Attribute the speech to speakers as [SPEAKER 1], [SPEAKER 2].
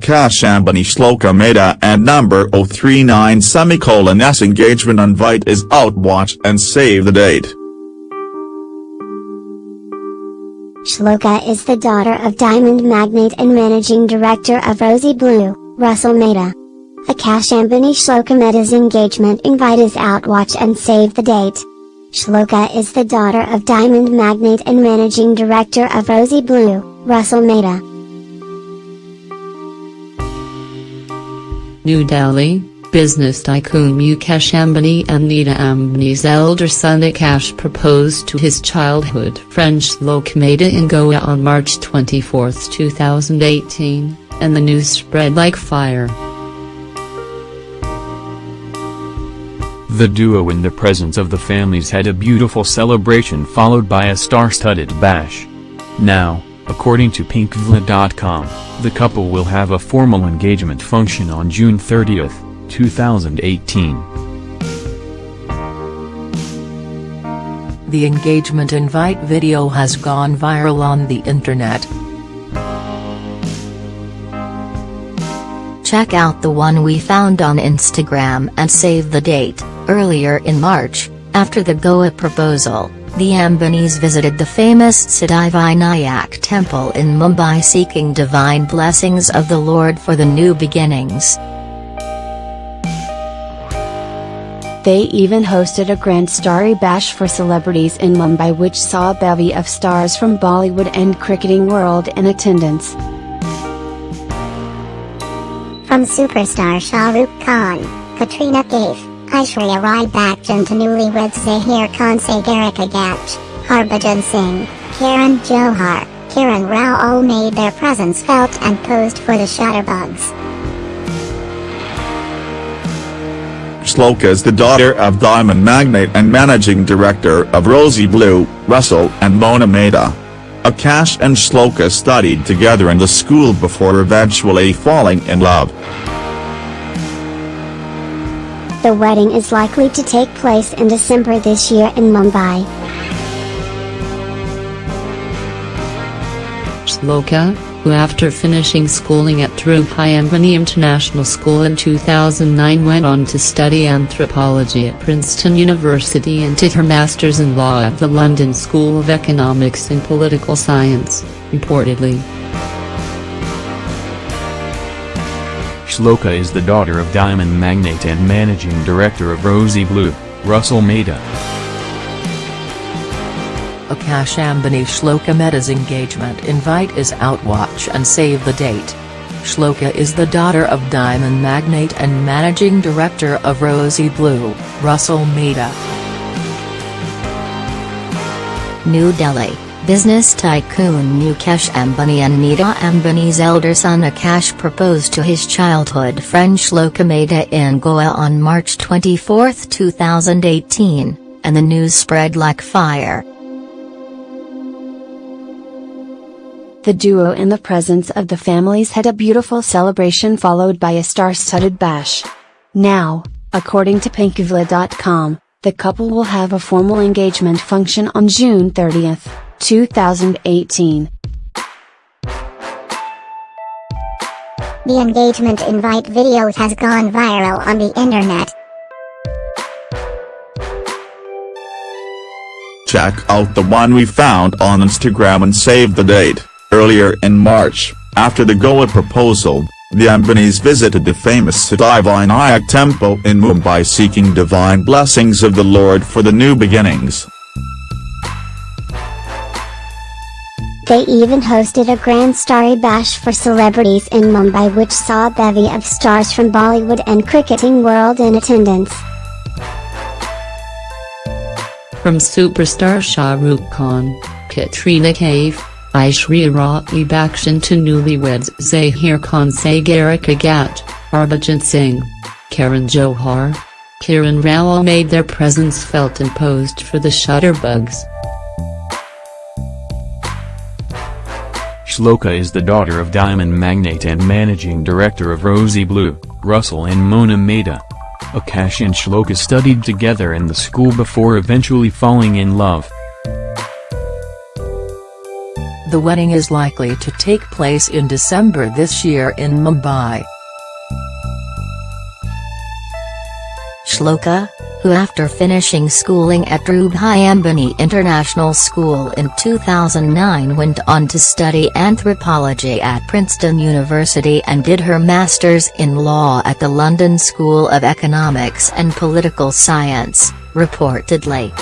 [SPEAKER 1] Akash Ambani Shloka Mehta and number 039 semicolon S engagement invite is out watch and save the date.
[SPEAKER 2] Shloka is the daughter of diamond magnate and managing director of Rosy Blue, Russell Mehta. Akash Ambani Shloka Mehta's engagement invite is out watch and save the date. Shloka is the daughter of diamond magnate and managing director of Rosy Blue, Russell Mehta.
[SPEAKER 3] New Delhi, business tycoon Mukesh Ambani and Nita Ambani's elder son Akash proposed to his childhood friend Shlok Mehta in Goa on March 24, 2018, and the news spread like fire.
[SPEAKER 4] The duo in the presence of the families had a beautiful celebration followed by a star-studded bash. Now, according to pinkvilla.com, the couple will have a formal engagement function on June 30, 2018.
[SPEAKER 5] The engagement invite video has gone viral on the internet. Check out the one we found on Instagram and save the date. Earlier in March, after the Goa proposal, the Ambanis visited the famous Siddhivinayak temple in Mumbai seeking divine blessings of the Lord for the new beginnings.
[SPEAKER 6] They even hosted a grand starry bash for celebrities in Mumbai which saw a bevy of stars from Bollywood and cricketing world in attendance.
[SPEAKER 7] From superstar Shah Rukh Khan, Katrina Kaif, Aishwarya Rai Bachchan to newlyweds Zaheer Khan Sagarika Gach, Harbhajan Singh, Karan Johar, Kiran Rao all made their presence felt and posed for the Shutterbugs.
[SPEAKER 1] Shloka is the daughter of diamond magnate and managing director of Rosy Blue, Russell and Mona Mehta. Akash and Shloka studied together in the school before eventually falling in love.
[SPEAKER 2] The wedding is likely to take place in December this year in Mumbai.
[SPEAKER 3] Shloka, who after finishing schooling at Dhirubhai Ambani International School in 2009 went on to study anthropology at Princeton University and did her Masters in Law at the London School of Economics and Political Science, reportedly.
[SPEAKER 4] Shloka is the daughter of diamond magnate and managing director of Rosy Blue, Russell Mehta.
[SPEAKER 5] Akash Ambani Shloka Mehta's engagement invite is out watch and save the date. Shloka is the daughter of diamond magnate and managing director of Rosy Blue, Russell Mehta.
[SPEAKER 7] New Delhi, business tycoon Mukesh Ambani and Nita Ambani's elder son Akash proposed to his childhood friend Shloka in Goa on March 24, 2018, and the news spread like fire.
[SPEAKER 6] The duo in the presence of the families had a beautiful celebration followed by a star-studded bash. Now, according to pinkvilla.com, the couple will have a formal engagement function on June 30, 2018.
[SPEAKER 7] The engagement invite video has gone viral on the internet.
[SPEAKER 1] Check out the one we found on Instagram and save the date. Earlier in March, after the Goa proposal, the Ambanis visited the famous Siddhivinayak temple in Mumbai seeking divine blessings of the Lord for the new beginnings.
[SPEAKER 2] They even hosted a grand starry bash for celebrities in Mumbai which saw a bevy of stars from Bollywood and cricketing world in attendance.
[SPEAKER 3] From superstar Shah Rukh Khan, Katrina Kaif, Aishwarya Rai Bachchan to newlyweds Zaheer Khan Sagarika Gach, Harbhajan Singh, Karan Johar, Kiran Rao made their presence felt and posed for the Shutterbugs.
[SPEAKER 4] Shloka is the daughter of diamond magnate and managing director of Rosy Blue, Russell and Mona Mehta. Akash and Shloka studied together in the school before eventually falling in love.
[SPEAKER 8] The wedding is likely to take place in December this year in Mumbai.
[SPEAKER 5] Shloka, who after finishing schooling at Dhirubhai Ambani International School in 2009 went on to study anthropology at Princeton University and did her master's in law at the London School of Economics and Political Science, reportedly.